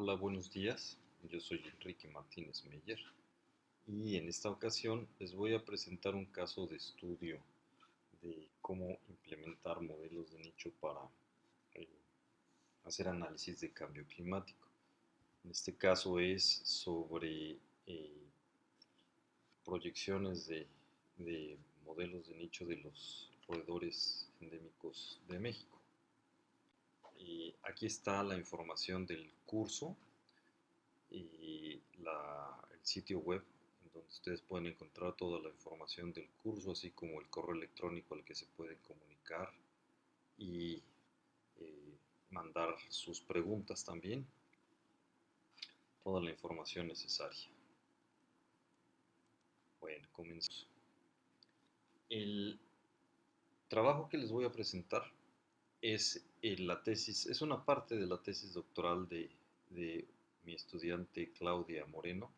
Hola, buenos días. Yo soy Enrique Martínez Meyer y en esta ocasión les voy a presentar un caso de estudio de cómo implementar modelos de nicho para eh, hacer análisis de cambio climático. En este caso es sobre eh, proyecciones de, de modelos de nicho de los roedores endémicos de México aquí está la información del curso y el sitio web en donde ustedes pueden encontrar toda la información del curso, así como el correo electrónico al que se pueden comunicar y eh, mandar sus preguntas también. Toda la información necesaria. Bueno, comenzamos. El trabajo que les voy a presentar es eh, la tesis, es una parte de la tesis doctoral de, mi estudiante Claudia Moreno,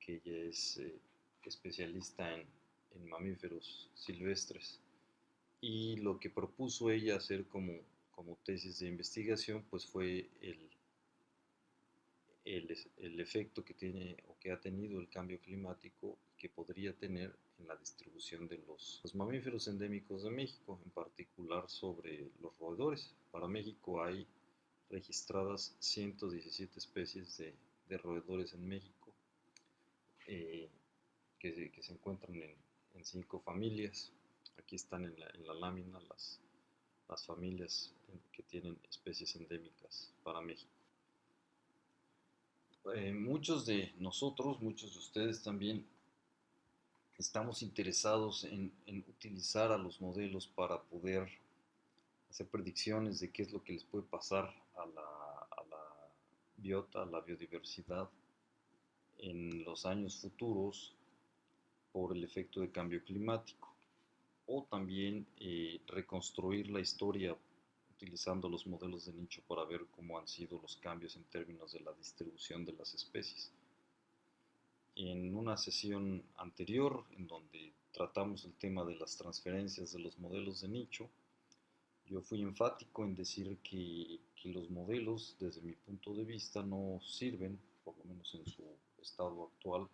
que ella es eh, especialista en, mamíferos silvestres. Y lo que propuso ella hacer como, como tesis de investigación, pues fue el, el, el, efecto que tiene o que ha tenido el cambio climático que podría tener en la distribución de los, mamíferos endémicos de México, en particular sobre los roedores. Para México hay registradas 117 especies de, roedores en México eh, que, se encuentran en, cinco familias. Aquí están en la, lámina las, las familias que tienen especies endémicas para México. Eh, muchos de nosotros, muchos de ustedes también estamos interesados en, utilizar a los modelos para poder hacer predicciones de qué es lo que les puede pasar a la, biota, a la biodiversidad en los años futuros por el efecto de cambio climático. O también eh, reconstruir la historia utilizando los modelos de nicho para ver cómo han sido los cambios en términos de la distribución de las especies en una sesión anterior en donde tratamos el tema de las transferencias de los modelos de nicho, yo fui enfático en decir que, los modelos, desde mi punto de vista, no sirven, por lo menos en su estado actual,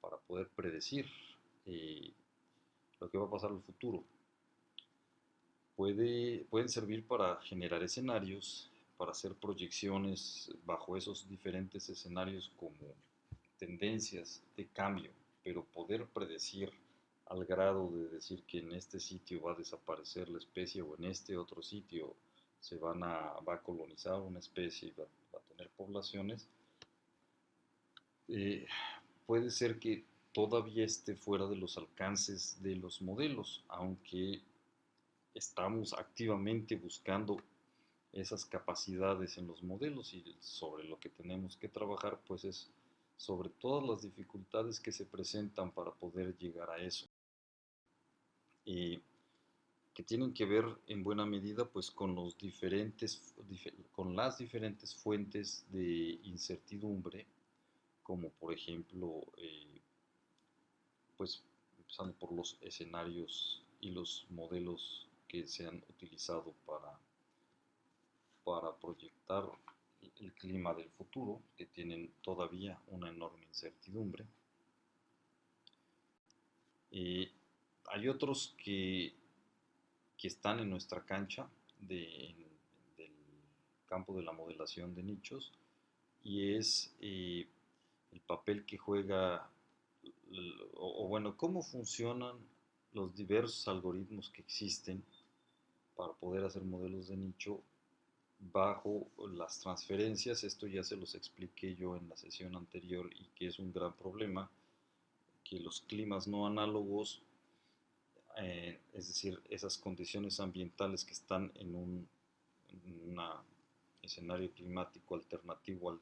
para poder predecir eh, lo que va a pasar en el futuro. Puede, pueden servir para generar escenarios, para hacer proyecciones bajo esos diferentes escenarios como tendencias de cambio, pero poder predecir al grado de decir que en este sitio va a desaparecer la especie o en este otro sitio se van a, va a colonizar una especie y va, a tener poblaciones, eh, puede ser que todavía esté fuera de los alcances de los modelos, aunque estamos activamente buscando esas capacidades en los modelos y sobre lo que tenemos que trabajar pues es sobre todas las dificultades que se presentan para poder llegar a eso. Y que tienen que ver en buena medida pues con los diferentes con las diferentes fuentes de incertidumbre como por ejemplo eh, pues empezando por los escenarios y los modelos que se han utilizado para para proyectar el clima del futuro, que tienen todavía una enorme incertidumbre. y hay otros que, que, están en nuestra cancha del campo de la modelación de nichos y es eh, el papel que juega, o bueno, cómo funcionan los diversos algoritmos que existen para poder hacer modelos de nicho bajo las transferencias, esto ya se los expliqué yo en la sesión anterior y que es un gran problema, que los climas no análogos, eh, es decir, esas condiciones ambientales que están en un escenario climático alternativo al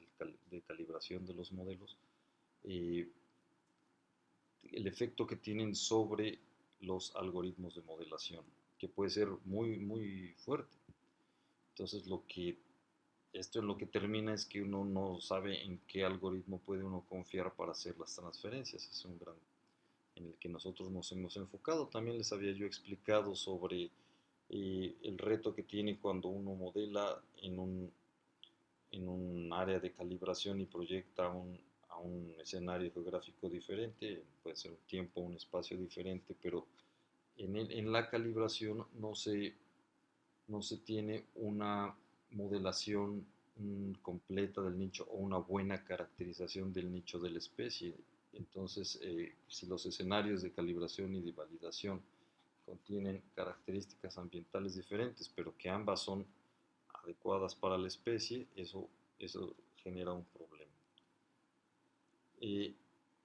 de calibración de los modelos, eh, el efecto que tienen sobre los algoritmos de modelación, que puede ser muy, muy fuerte. Entonces lo que esto en lo que termina es que uno no sabe en qué algoritmo puede uno confiar para hacer las transferencias. Es un gran en el que nosotros nos hemos enfocado. También les había yo explicado sobre eh, el reto que tiene cuando uno modela en un, en un área de calibración y proyecta un, a un escenario geográfico diferente, puede ser un tiempo, un espacio diferente, pero en, en la calibración no se, no se tiene una modelación mm, completa del nicho o una buena caracterización del nicho de la especie. Entonces, eh, si los escenarios de calibración y de validación contienen características ambientales diferentes, pero que ambas son adecuadas para la especie, eso, eso genera un problema. Eh,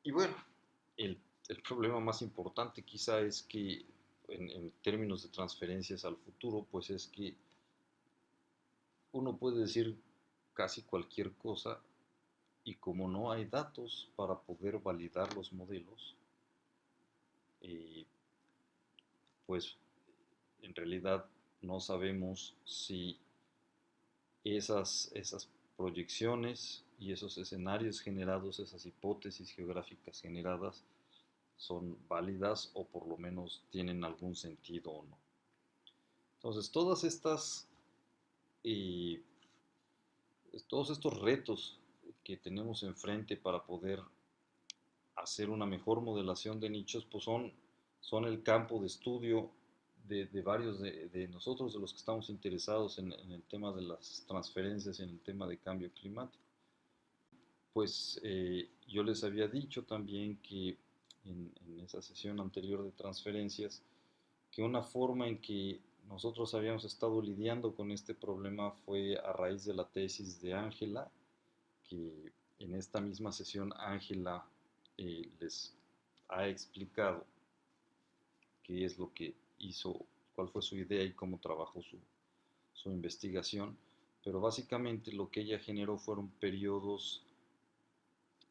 y bueno, el, el, problema más importante quizá es que en, términos de transferencias al futuro, pues es que uno puede decir casi cualquier cosa y como no hay datos para poder validar los modelos, eh, pues en realidad no sabemos si esas, esas proyecciones y esos escenarios generados, esas hipótesis geográficas generadas, son válidas o por lo menos tienen algún sentido o no. Entonces, todas estas, eh, todos estos retos que tenemos enfrente para poder hacer una mejor modelación de nichos, pues son, son el campo de estudio de, varios de, nosotros, de los que estamos interesados en, el tema de las transferencias, en el tema de cambio climático. Pues eh, yo les había dicho también que en, en, esa sesión anterior de transferencias, que una forma en que nosotros habíamos estado lidiando con este problema fue a raíz de la tesis de Ángela, que en esta misma sesión Ángela eh, les ha explicado qué es lo que hizo, cuál fue su idea y cómo trabajó su, su investigación, pero básicamente lo que ella generó fueron periodos,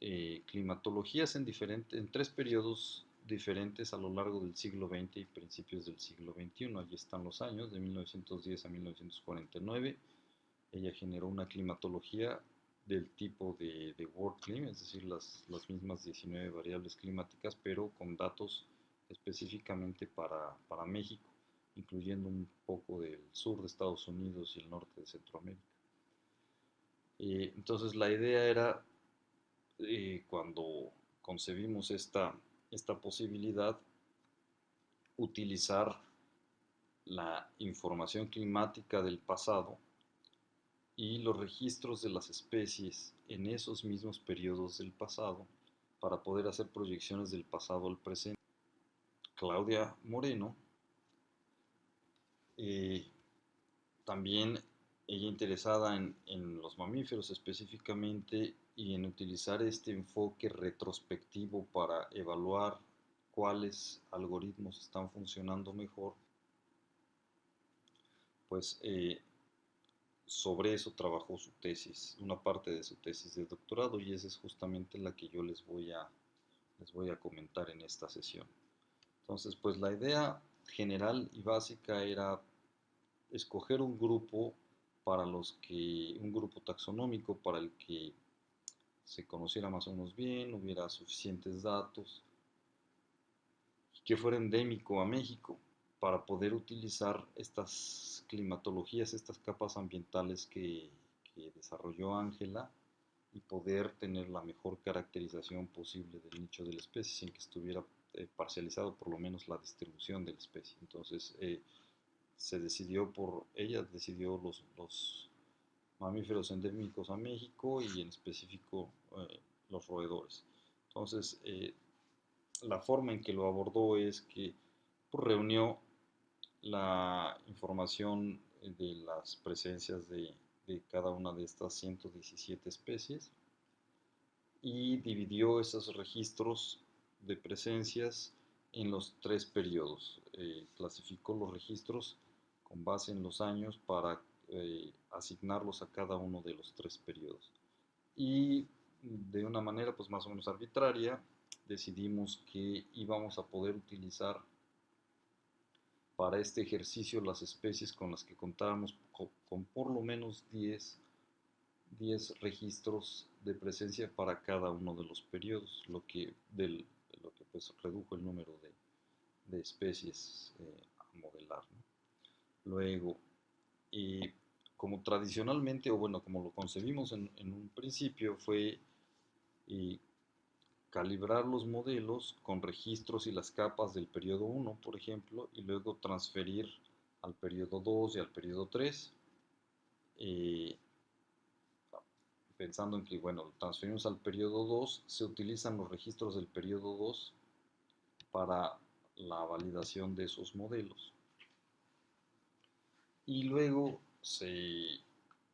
eh, climatologías en, diferentes, en tres periodos diferentes a lo largo del siglo XX y principios del siglo XXI. Allí están los años, de 1910 a 1949. Ella generó una climatología del tipo de, de World Climate, es decir, las, las, mismas 19 variables climáticas, pero con datos específicamente para, para, México, incluyendo un poco del sur de Estados Unidos y el norte de Centroamérica. Eh, entonces la idea era, eh, cuando concebimos esta, esta posibilidad, utilizar la información climática del pasado y los registros de las especies en esos mismos periodos del pasado para poder hacer proyecciones del pasado al presente. Claudia Moreno, eh, también ella interesada en, en, los mamíferos específicamente y en utilizar este enfoque retrospectivo para evaluar cuáles algoritmos están funcionando mejor, pues eh, sobre eso trabajó su tesis, una parte de su tesis de doctorado y esa es justamente la que yo les voy a, les voy a comentar en esta sesión. Entonces, pues la idea general y básica era escoger un grupo para los que, un grupo taxonómico para el que se conociera más o menos bien, hubiera suficientes datos, que fuera endémico a México para poder utilizar estas climatologías, estas capas ambientales que, desarrolló Ángela y poder tener la mejor caracterización posible del nicho de la especie sin que estuviera eh, parcializado por lo menos la distribución de la especie. Entonces eh, se decidió por, ella decidió los, los, mamíferos endémicos a México y en específico eh, los roedores. Entonces la forma en que lo abordó es que pues, reunió la información de las presencias de, cada una de estas 117 especies y dividió esos registros de presencias en los tres periodos. Eh, clasificó los registros con base en los años para eh, asignarlos a cada uno de los tres periodos. Y de una manera pues más o menos arbitraria decidimos que íbamos a poder utilizar para este ejercicio las especies con las que contábamos con, por lo menos 10, 10, registros de presencia para cada uno de los periodos, lo que, del, lo que pues redujo el número de, especies eh, a modelar. Luego, como tradicionalmente, o bueno, como lo concebimos en, un principio, fue eh, calibrar los modelos con registros y las capas del periodo 1, por ejemplo, y luego transferir al periodo 2 y al periodo 3. Eh, pensando en que, bueno, transferimos al periodo 2, se utilizan los registros del periodo 2 para la validación de esos modelos. Y luego se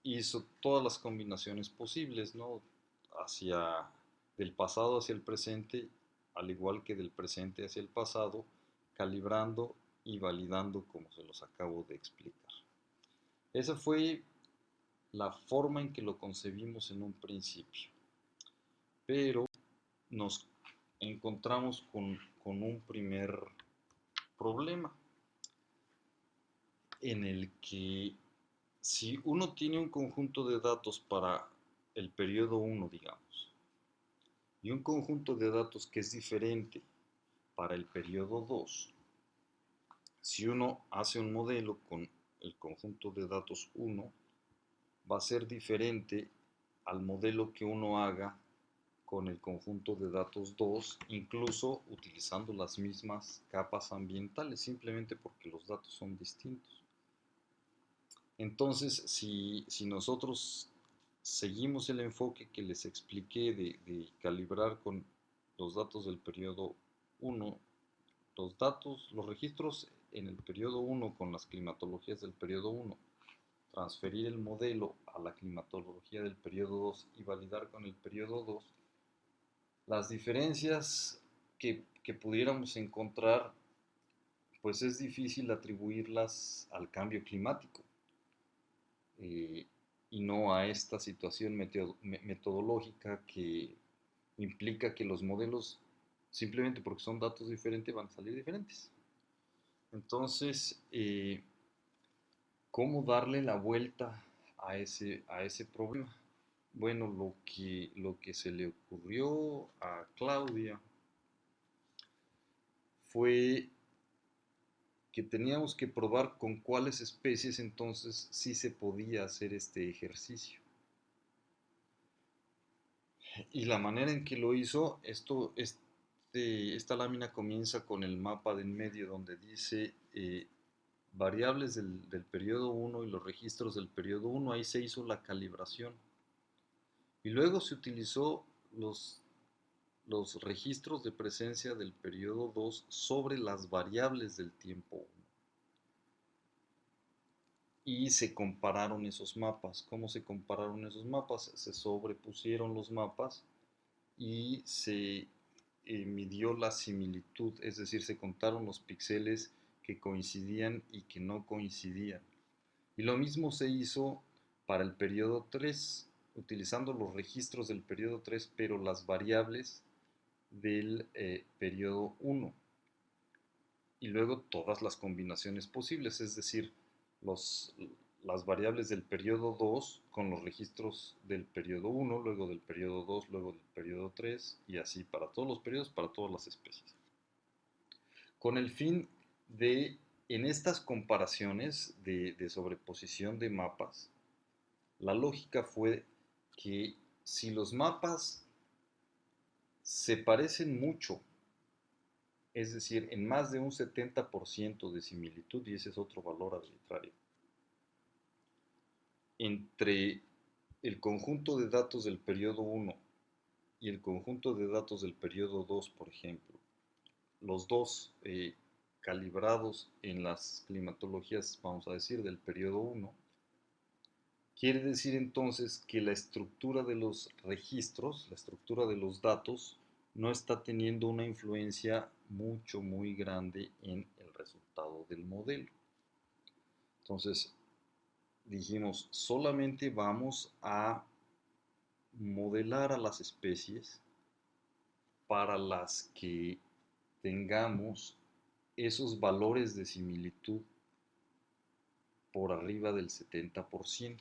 hizo todas las combinaciones posibles, ¿no? Hacia del pasado hacia el presente, al igual que del presente hacia el pasado, calibrando y validando como se los acabo de explicar. Esa fue la forma en que lo concebimos en un principio. Pero nos encontramos con, un primer problema en el que si uno tiene un conjunto de datos para el periodo 1, digamos, y un conjunto de datos que es diferente para el periodo 2, si uno hace un modelo con el conjunto de datos 1, va a ser diferente al modelo que uno haga con el conjunto de datos 2, incluso utilizando las mismas capas ambientales, simplemente porque los datos son distintos. Entonces, si, nosotros seguimos el enfoque que les expliqué de, de calibrar con los datos del periodo 1, los datos, los registros en el periodo 1 con las climatologías del periodo 1, transferir el modelo a la climatología del periodo 2 y validar con el periodo 2, las diferencias que, pudiéramos encontrar, pues es difícil atribuirlas al cambio climático. Eh, y no a esta situación metodológica que implica que los modelos, simplemente porque son datos diferentes, van a salir diferentes. Entonces, eh, ¿Cómo darle la vuelta a ese, a ese problema? Bueno, lo que, lo que se le ocurrió a Claudia fue que teníamos que probar con cuáles especies entonces sí se podía hacer este ejercicio. Y la manera en que lo hizo, esto, este, esta lámina comienza con el mapa de en medio donde dice eh, variables del, periodo 1 y los registros del periodo 1, ahí se hizo la calibración. Y luego se utilizó los, los registros de presencia del periodo 2 sobre las variables del tiempo 1. Y se compararon esos mapas. ¿Cómo se compararon esos mapas? Se sobrepusieron los mapas y se eh, midió la similitud, es decir, se contaron los píxeles que coincidían y que no coincidían. Y lo mismo se hizo para el periodo 3, utilizando los registros del periodo 3, pero las variables del eh, periodo 1. Y luego todas las combinaciones posibles, es decir, los, las variables del periodo 2 con los registros del periodo 1, luego del periodo 2, luego del periodo 3, y así para todos los periodos, para todas las especies. Con el fin de, en estas comparaciones de, sobreposición de mapas, la lógica fue que si los mapas se parecen mucho, es decir, en más de un 70% de similitud, y ese es otro valor arbitrario, entre el conjunto de datos del periodo 1 y el conjunto de datos del periodo 2, por ejemplo, los dos eh, calibrados en las climatologías, vamos a decir, del periodo 1, quiere decir entonces que la estructura de los registros, la estructura de los datos, no está teniendo una influencia mucho, muy grande en el resultado del modelo. Entonces, dijimos, solamente vamos a modelar a las especies para las que tengamos esos valores de similitud por arriba del 70%.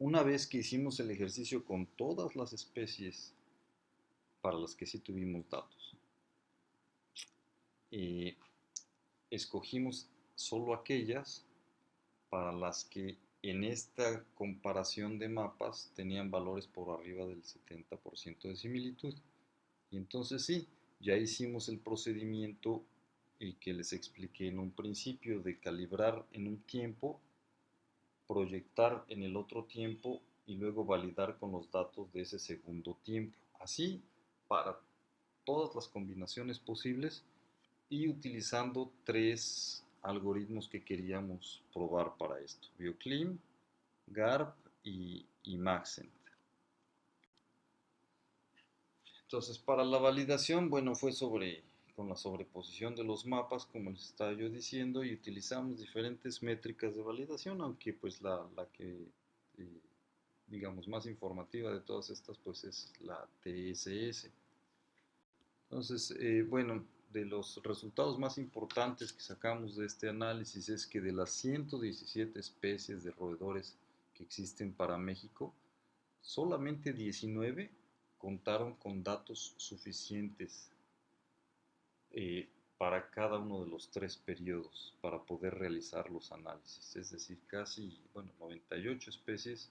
Una vez que hicimos el ejercicio con todas las especies para las que sí tuvimos datos, eh, escogimos solo aquellas para las que en esta comparación de mapas tenían valores por arriba del 70% de similitud. Y entonces sí, ya hicimos el procedimiento y que les expliqué en un principio de calibrar en un tiempo, proyectar en el otro tiempo y luego validar con los datos de ese segundo tiempo. Así, para todas las combinaciones posibles y utilizando tres algoritmos que queríamos probar para esto. BioClim, GARP y, Maxent. Entonces, para la validación, bueno, fue sobre con la sobreposición de los mapas, como les estaba yo diciendo, y utilizamos diferentes métricas de validación, aunque pues la, que, eh, digamos, más informativa de todas estas, pues es la TSS. Entonces, eh, bueno, de los resultados más importantes que sacamos de este análisis es que de las 117 especies de roedores que existen para México, solamente 19 contaron con datos suficientes eh, para cada uno de los tres periodos para poder realizar los análisis. Es decir, casi, bueno, 98 especies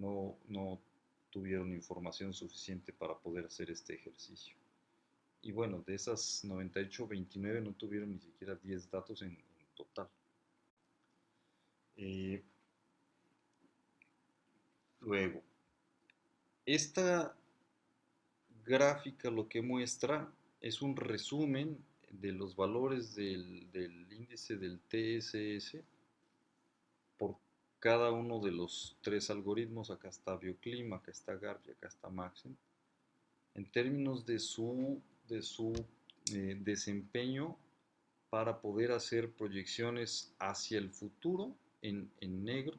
no, tuvieron información suficiente para poder hacer este ejercicio. Y bueno, de esas 98, 29 no tuvieron ni siquiera 10 datos en, total. Eh, luego, esta gráfica lo que muestra es un resumen de los valores del, del, índice del TSS cada uno de los tres algoritmos. Acá está BioClim, acá está GARP y acá está Maxim. En términos de su de su eh, desempeño para poder hacer proyecciones hacia el futuro en, negro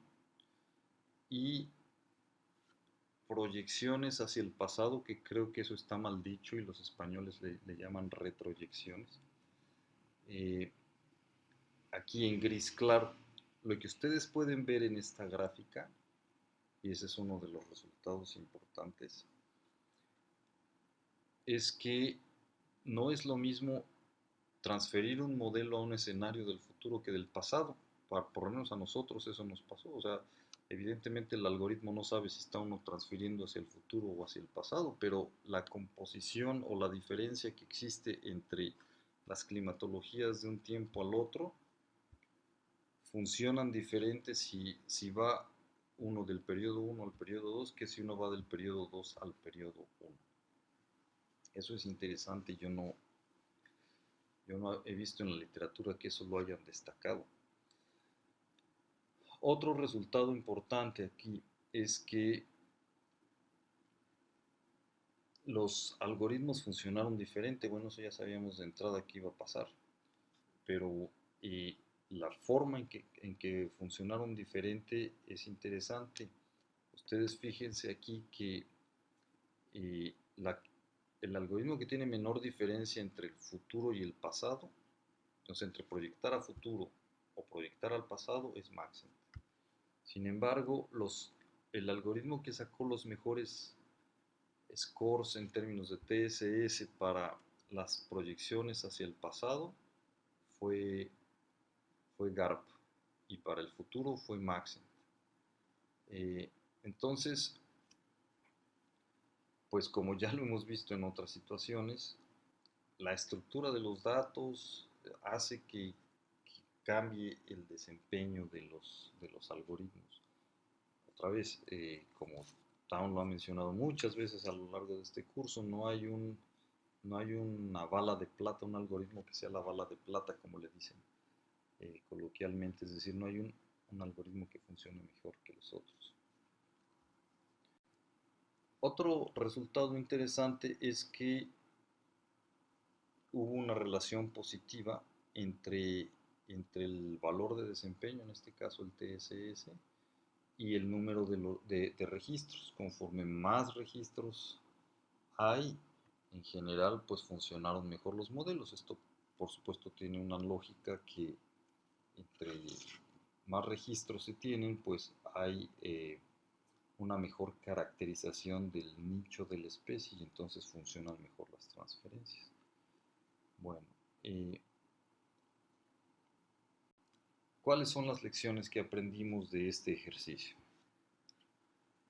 y proyecciones hacia el pasado, que creo que eso está mal dicho y los españoles le, llaman retroyecciones. Eh, aquí en gris claro, lo que ustedes pueden ver en esta gráfica, y ese es uno de los resultados importantes, es que no es lo mismo transferir un modelo a un escenario del futuro que del pasado. por lo menos a nosotros eso nos pasó. O sea, evidentemente el algoritmo no sabe si está uno transfiriendo hacia el futuro o hacia el pasado, pero la composición o la diferencia que existe entre las climatologías de un tiempo al otro funcionan diferentes si, si va uno del periodo 1 al periodo 2 que si uno va del periodo 2 al periodo 1. Eso es interesante, yo no, yo no he visto en la literatura que eso lo hayan destacado. Otro resultado importante aquí es que los algoritmos funcionaron diferente. Bueno, eso ya sabíamos de entrada que iba a pasar. Pero la forma en que, en que funcionaron diferente es interesante. Ustedes fíjense aquí que eh, el algoritmo que tiene menor diferencia entre el futuro y el pasado, entonces entre proyectar a futuro o proyectar al pasado es Maxent. Sin embargo, los, el algoritmo que sacó los mejores scores en términos de TSS para las proyecciones hacia el pasado fue, fue GARP y para el futuro fue Maxent. Eh, entonces, pues como ya lo hemos visto en otras situaciones, la estructura de los datos hace que, cambie el desempeño de los, de los algoritmos. Otra vez, eh, como Town lo ha mencionado muchas veces a lo largo de este curso, no hay, un, no hay una bala de plata, un algoritmo que sea la bala de plata, como le dicen eh, coloquialmente, es decir, no hay un, algoritmo que funcione mejor que los otros. Otro resultado interesante es que hubo una relación positiva entre, entre el valor de desempeño, en este caso el TSS, y el número de, de, registros. Conforme más registros hay, en general, pues funcionaron mejor los modelos. Esto, por supuesto, tiene una lógica que entre más registros se tienen, pues hay eh, una mejor caracterización del nicho de la especie y entonces funcionan mejor las transferencias. Bueno, eh, ¿Cuáles son las lecciones que aprendimos de este ejercicio?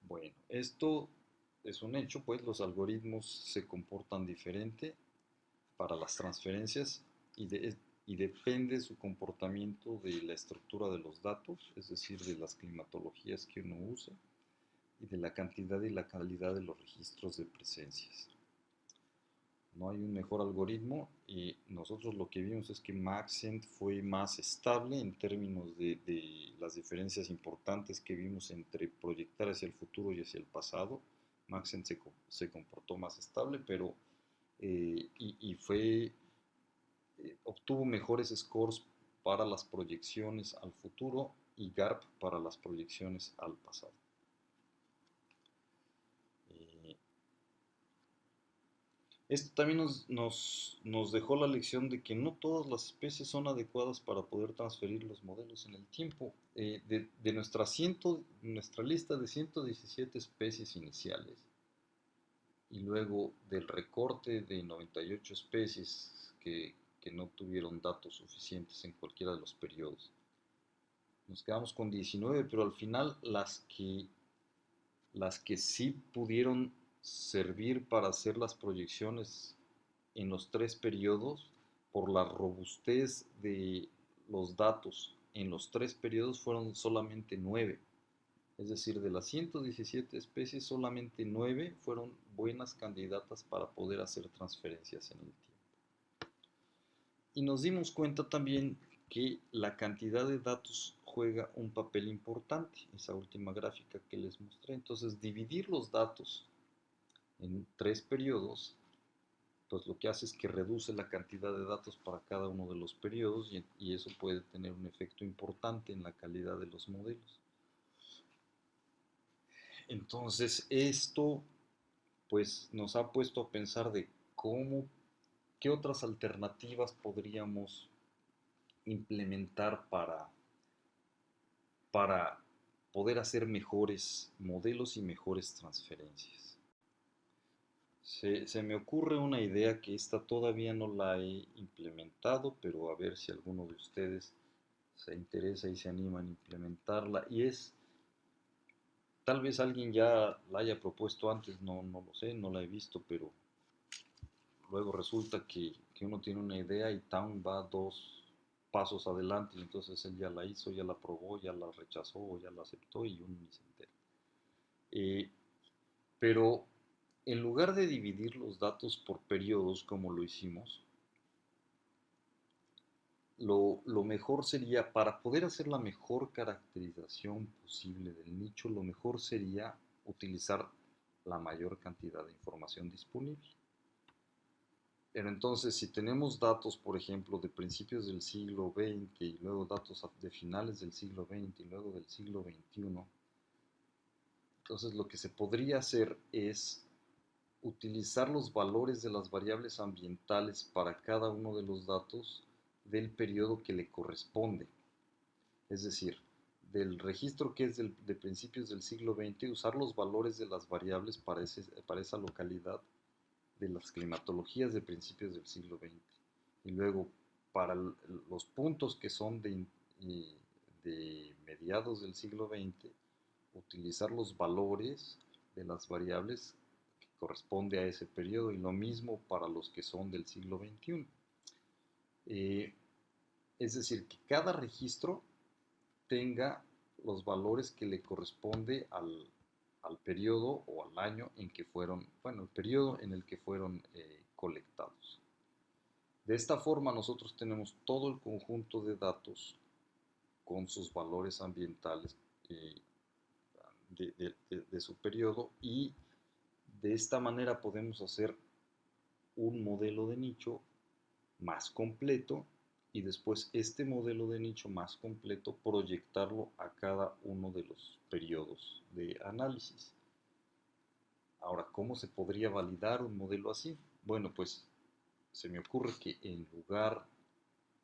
Bueno, esto es un hecho, pues los algoritmos se comportan diferente para las transferencias y, y depende su comportamiento de la estructura de los datos, es decir, de las climatologías que uno usa y de la cantidad y la calidad de los registros de presencias. No hay un mejor algoritmo y nosotros lo que vimos es que Maxent fue más estable en términos de, las diferencias importantes que vimos entre proyectar hacia el futuro y hacia el pasado. Maxent se, comportó más estable, pero eh, y, fue eh, obtuvo mejores scores para las proyecciones al futuro y GARP para las proyecciones al pasado. Esto también nos, dejó la lección de que no todas las especies son adecuadas para poder transferir los modelos en el tiempo. Eh, de, nuestra, nuestra lista de 117 especies iniciales y luego del recorte de 98 especies que, no tuvieron datos suficientes en cualquiera de los periodos, nos quedamos con 19, pero al final las que, las que sí pudieron servir para hacer las proyecciones en los tres periodos por la robustez de los datos en los tres periodos fueron solamente nueve. Es decir, de las 117 especies, solamente nueve fueron buenas candidatas para poder hacer transferencias en el tiempo. Y nos dimos cuenta también que la cantidad de datos juega un papel importante, esa última gráfica que les mostré. Entonces, dividir los datos en tres periodos, pues lo que hace es que reduce la cantidad de datos para cada uno de los periodos y, eso puede tener un efecto importante en la calidad de los modelos. Entonces esto pues nos ha puesto a pensar de cómo, qué otras alternativas podríamos implementar para, para poder hacer mejores modelos y mejores transferencias. Se, me ocurre una idea que esta todavía no la he implementado, pero a ver si alguno de ustedes se interesa y se anima a implementarla. Y es, tal vez alguien ya la haya propuesto antes, no, no lo sé, no la he visto, pero luego resulta que, que uno tiene una idea y Town va dos pasos adelante y entonces él ya la hizo, ya la probó, ya la rechazó, ya la aceptó y uno ni se entera. Eh, pero en lugar de dividir los datos por periodos como lo hicimos, lo, mejor sería, para poder hacer la mejor caracterización posible del nicho, lo mejor sería utilizar la mayor cantidad de información disponible. Pero entonces, si tenemos datos, por ejemplo, de principios del siglo XX y luego datos de finales del siglo XX y luego del siglo XXI, entonces lo que se podría hacer es utilizar los valores de las variables ambientales para cada uno de los datos del periodo que le corresponde. Es decir, del registro que es de principios del siglo XX, usar los valores de las variables para, para esa localidad de las climatologías de principios del siglo XX. Y luego, para los puntos que son de, de mediados del siglo XX, utilizar los valores de las variables corresponde a ese periodo y lo mismo para los que son del siglo XXI. Eh, es decir, que cada registro tenga los valores que le corresponde al, periodo o al año en que fueron, bueno, el periodo en el que fueron eh, colectados. De esta forma nosotros tenemos todo el conjunto de datos con sus valores ambientales eh, de, su periodo y de esta manera podemos hacer un modelo de nicho más completo y después este modelo de nicho más completo proyectarlo a cada uno de los periodos de análisis. Ahora, ¿cómo se podría validar un modelo así? Bueno, pues se me ocurre que en lugar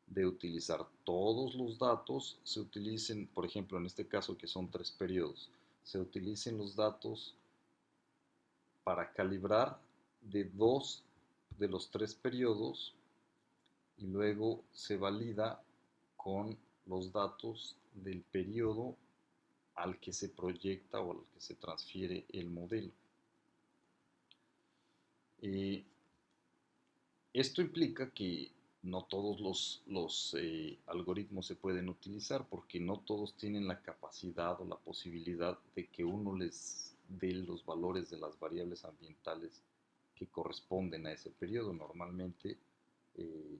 de utilizar todos los datos, se utilicen, por ejemplo, en este caso que son tres periodos, se utilicen los datos para calibrar de dos de los tres periodos y luego se valida con los datos del periodo al que se proyecta o al que se transfiere el modelo. Eh, esto implica que no todos los, eh, algoritmos se pueden utilizar porque no todos tienen la capacidad o la posibilidad de que uno les dé los valores de las variables ambientales que corresponden a ese periodo. Normalmente, eh,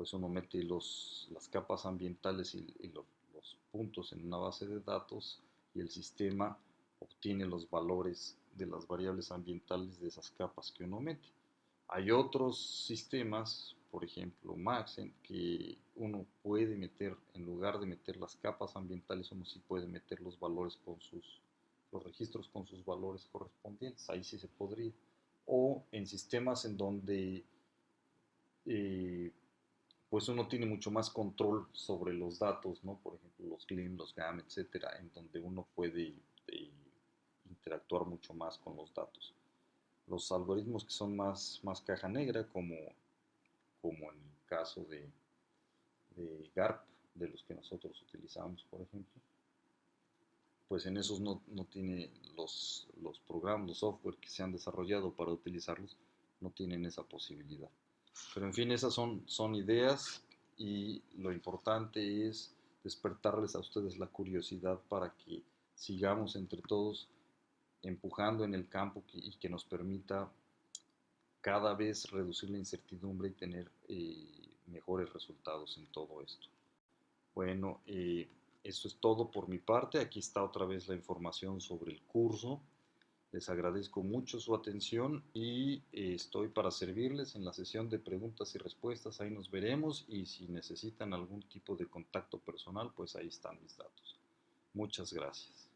pues uno mete los, las capas ambientales y, los, los puntos en una base de datos y el sistema obtiene los valores de las variables ambientales de esas capas que uno mete. Hay otros sistemas, por ejemplo Maxent, que uno puede meter, en lugar de meter las capas ambientales, uno sí puede meter los valores con sus, los registros con sus valores correspondientes, ahí sí se podría. O en sistemas en donde eh, pues uno tiene mucho más control sobre los datos, ¿no? Por ejemplo, los CLIM, los GAM, etcétera, en donde uno puede eh, interactuar mucho más con los datos los algoritmos que son más, más caja negra, como, como en el caso de, GARP, de los que nosotros utilizamos, por ejemplo, pues en esos no, tiene los, los programas, los software que se han desarrollado para utilizarlos, no tienen esa posibilidad. Pero en fin, esas son, son ideas y lo importante es despertarles a ustedes la curiosidad para que sigamos entre todos empujando en el campo y que nos permita cada vez reducir la incertidumbre y tener eh, mejores resultados en todo esto. Bueno, eh, eso es todo por mi parte. Aquí está otra vez la información sobre el curso. Les agradezco mucho su atención y eh, estoy para servirles en la sesión de preguntas y respuestas. Ahí nos veremos y si necesitan algún tipo de contacto personal, pues ahí están mis datos. Muchas gracias.